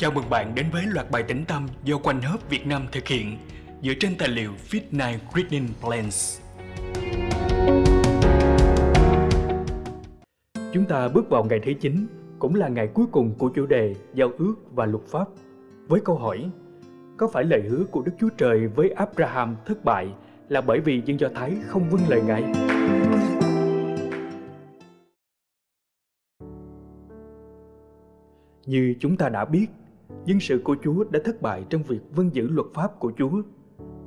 Chào mừng bạn đến với loạt bài tĩnh tâm do Quanh Hớp Việt Nam thực hiện dựa trên tài liệu Fit9 Reading Plans. Chúng ta bước vào ngày thứ 9, cũng là ngày cuối cùng của chủ đề Giao ước và luật pháp, với câu hỏi Có phải lời hứa của Đức Chúa Trời với Abraham thất bại là bởi vì dân Do Thái không vâng lời Ngài? Như chúng ta đã biết, dân sự của Chúa đã thất bại trong việc vâng giữ luật pháp của Chúa.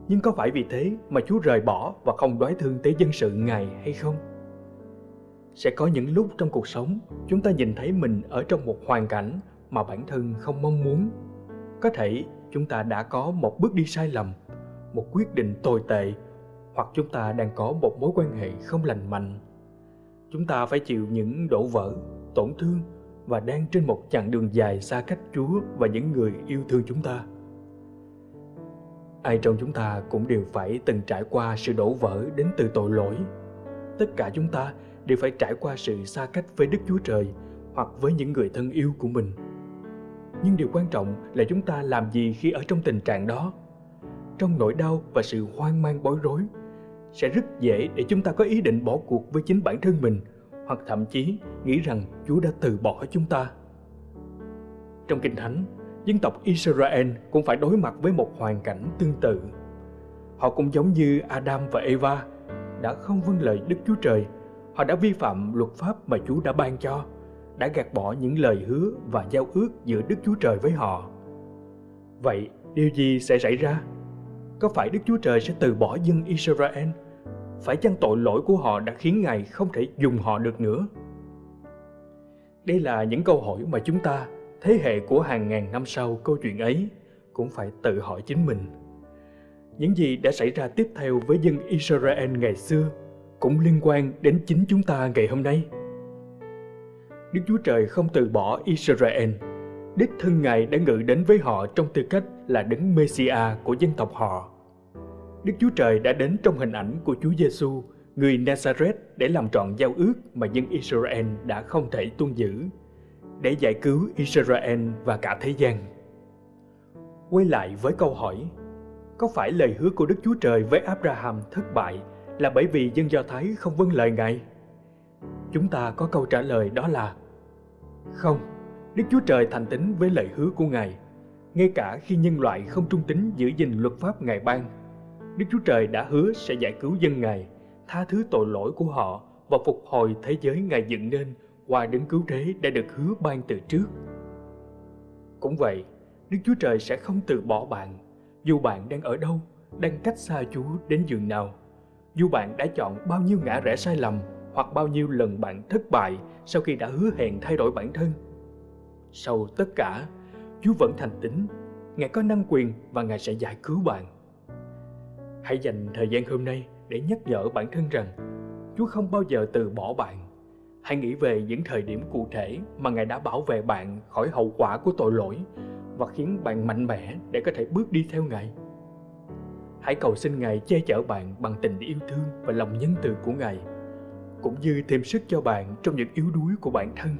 Nhưng có phải vì thế mà Chúa rời bỏ và không đoái thương tới dân sự Ngài hay không? Sẽ có những lúc trong cuộc sống chúng ta nhìn thấy mình ở trong một hoàn cảnh mà bản thân không mong muốn. Có thể chúng ta đã có một bước đi sai lầm, một quyết định tồi tệ hoặc chúng ta đang có một mối quan hệ không lành mạnh. Chúng ta phải chịu những đổ vỡ, tổn thương và đang trên một chặng đường dài xa cách Chúa và những người yêu thương chúng ta. Ai trong chúng ta cũng đều phải từng trải qua sự đổ vỡ đến từ tội lỗi. Tất cả chúng ta đều phải trải qua sự xa cách với Đức Chúa Trời hoặc với những người thân yêu của mình. Nhưng điều quan trọng là chúng ta làm gì khi ở trong tình trạng đó. Trong nỗi đau và sự hoang mang bối rối, sẽ rất dễ để chúng ta có ý định bỏ cuộc với chính bản thân mình hoặc thậm chí nghĩ rằng Chúa đã từ bỏ chúng ta. Trong Kinh Thánh, dân tộc Israel cũng phải đối mặt với một hoàn cảnh tương tự. Họ cũng giống như Adam và Eva, đã không vâng lời Đức Chúa Trời. Họ đã vi phạm luật pháp mà Chúa đã ban cho, đã gạt bỏ những lời hứa và giao ước giữa Đức Chúa Trời với họ. Vậy, điều gì sẽ xảy ra? Có phải Đức Chúa Trời sẽ từ bỏ dân Israel phải chăng tội lỗi của họ đã khiến Ngài không thể dùng họ được nữa? Đây là những câu hỏi mà chúng ta, thế hệ của hàng ngàn năm sau câu chuyện ấy, cũng phải tự hỏi chính mình. Những gì đã xảy ra tiếp theo với dân Israel ngày xưa cũng liên quan đến chính chúng ta ngày hôm nay. Đức Chúa Trời không từ bỏ Israel. Đích thân Ngài đã ngự đến với họ trong tư cách là đấng Messiah của dân tộc họ. Đức Chúa Trời đã đến trong hình ảnh của Chúa Giêsu, người Nazareth để làm trọn giao ước mà dân Israel đã không thể tuân giữ, để giải cứu Israel và cả thế gian. Quay lại với câu hỏi, có phải lời hứa của Đức Chúa Trời với Abraham thất bại là bởi vì dân Do Thái không vâng lời Ngài? Chúng ta có câu trả lời đó là Không, Đức Chúa Trời thành tín với lời hứa của Ngài, ngay cả khi nhân loại không trung tín giữ gìn luật pháp Ngài ban Đức Chúa Trời đã hứa sẽ giải cứu dân Ngài, tha thứ tội lỗi của họ và phục hồi thế giới Ngài dựng nên qua đấng cứu thế đã được hứa ban từ trước. Cũng vậy, Đức Chúa Trời sẽ không từ bỏ bạn, dù bạn đang ở đâu, đang cách xa Chúa đến giường nào. Dù bạn đã chọn bao nhiêu ngã rẽ sai lầm hoặc bao nhiêu lần bạn thất bại sau khi đã hứa hẹn thay đổi bản thân. Sau tất cả, Chúa vẫn thành tín, Ngài có năng quyền và Ngài sẽ giải cứu bạn. Hãy dành thời gian hôm nay để nhắc nhở bản thân rằng Chúa không bao giờ từ bỏ bạn. Hãy nghĩ về những thời điểm cụ thể mà Ngài đã bảo vệ bạn khỏi hậu quả của tội lỗi và khiến bạn mạnh mẽ để có thể bước đi theo Ngài. Hãy cầu xin Ngài che chở bạn bằng tình yêu thương và lòng nhân từ của Ngài, cũng như thêm sức cho bạn trong những yếu đuối của bản thân.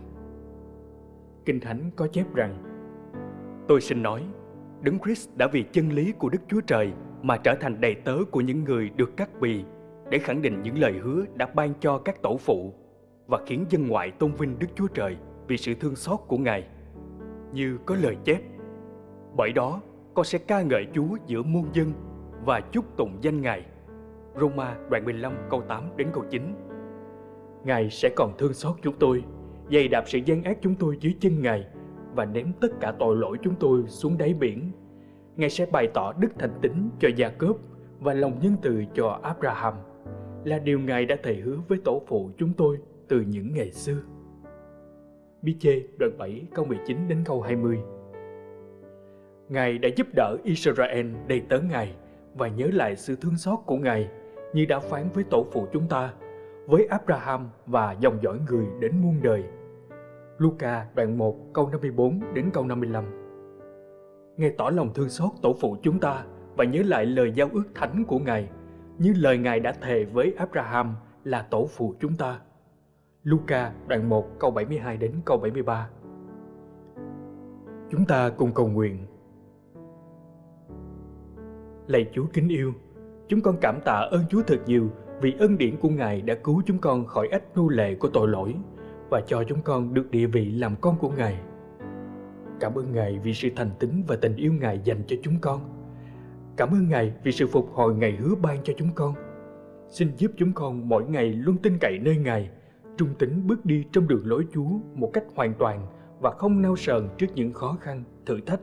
Kinh Thánh có chép rằng, Tôi xin nói, Đấng Christ đã vì chân lý của Đức Chúa Trời mà trở thành đầy tớ của những người được cắt bì để khẳng định những lời hứa đã ban cho các tổ phụ và khiến dân ngoại tôn vinh Đức Chúa Trời vì sự thương xót của Ngài. Như có lời chép, bởi đó con sẽ ca ngợi Chúa giữa muôn dân và chúc tụng danh Ngài. Roma đoạn 15 câu 8 đến câu 9 Ngài sẽ còn thương xót chúng tôi, dày đạp sự gian ác chúng tôi dưới chân Ngài và ném tất cả tội lỗi chúng tôi xuống đáy biển Ngài sẽ bày tỏ đức thành tín cho Gia Cốp và lòng nhân từ cho Abraham, là điều Ngài đã thề hứa với tổ phụ chúng tôi từ những ngày xưa. Bi chê đoạn 7 câu 19 đến câu 20 Ngài đã giúp đỡ Israel đầy tớ Ngài và nhớ lại sự thương xót của Ngài như đã phán với tổ phụ chúng ta, với Abraham và dòng dõi người đến muôn đời. Luca đoạn 1 câu 54 đến câu 55 Ngài tỏ lòng thương xót tổ phụ chúng ta và nhớ lại lời giao ước thánh của Ngài, như lời Ngài đã thề với Abraham là tổ phụ chúng ta. Luca đoạn 1 câu 72 đến câu 73 Chúng ta cùng cầu nguyện. Lạy Chúa kính yêu, chúng con cảm tạ ơn Chúa thật nhiều vì ân điển của Ngài đã cứu chúng con khỏi ách nô lệ của tội lỗi và cho chúng con được địa vị làm con của Ngài. Cảm ơn Ngài vì sự thành tín và tình yêu Ngài dành cho chúng con. Cảm ơn Ngài vì sự phục hồi Ngài hứa ban cho chúng con. Xin giúp chúng con mỗi ngày luôn tin cậy nơi Ngài, trung tín bước đi trong đường lối Chúa một cách hoàn toàn và không nao sờn trước những khó khăn, thử thách.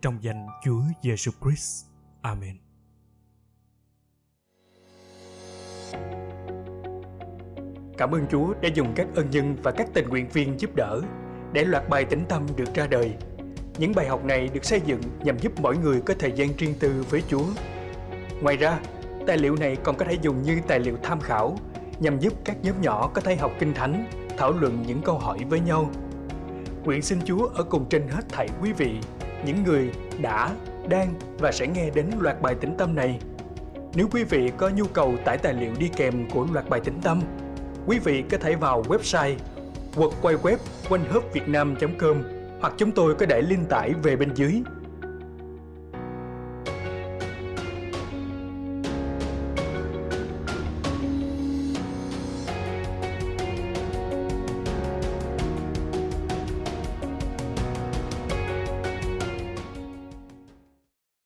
Trong danh Chúa Giêsu Christ. Amen. Cảm ơn Chúa đã dùng các ân nhân và các tình nguyện viên giúp đỡ để loạt bài tĩnh tâm được ra đời. Những bài học này được xây dựng nhằm giúp mỗi người có thời gian riêng tư với Chúa. Ngoài ra, tài liệu này còn có thể dùng như tài liệu tham khảo nhằm giúp các nhóm nhỏ có thể học kinh thánh, thảo luận những câu hỏi với nhau. Nguyện xin Chúa ở cùng trên hết thảy quý vị, những người đã, đang và sẽ nghe đến loạt bài tĩnh tâm này. Nếu quý vị có nhu cầu tải tài liệu đi kèm của loạt bài tĩnh tâm, quý vị có thể vào website www.quayquép com hoặc chúng tôi có để link tải về bên dưới.